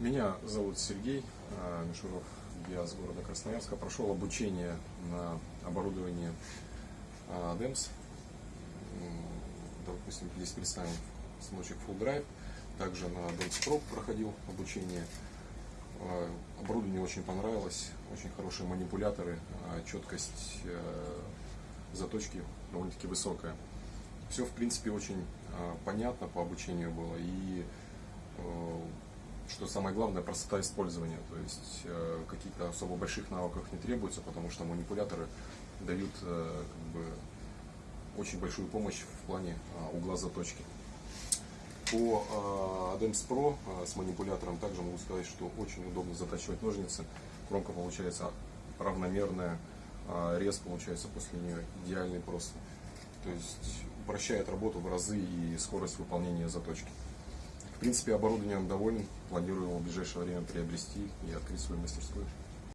Меня зовут Сергей э, Мишуров, я с города Красноярска. Прошел обучение на оборудовании э, DEMS. М, Допустим, здесь представим станочек Full Drive. Также на DEMS Pro проходил обучение. Э, Оборудование очень понравилось, очень хорошие манипуляторы, э, четкость э, заточки довольно-таки высокая. Все, в принципе, очень э, понятно по обучению было и э, что самое главное, простота использования. То есть э, каких-то особо больших навыков не требуется, потому что манипуляторы дают э, как бы, очень большую помощь в плане э, угла заточки. По э, Adams Pro э, с манипулятором также могу сказать, что очень удобно затачивать ножницы. Кромка получается равномерная, рез получается после нее идеальный просто. То есть упрощает работу в разы и скорость выполнения заточки. В принципе, оборудованием доволен. Планирую его в ближайшее время приобрести и открыть свою мастерскую.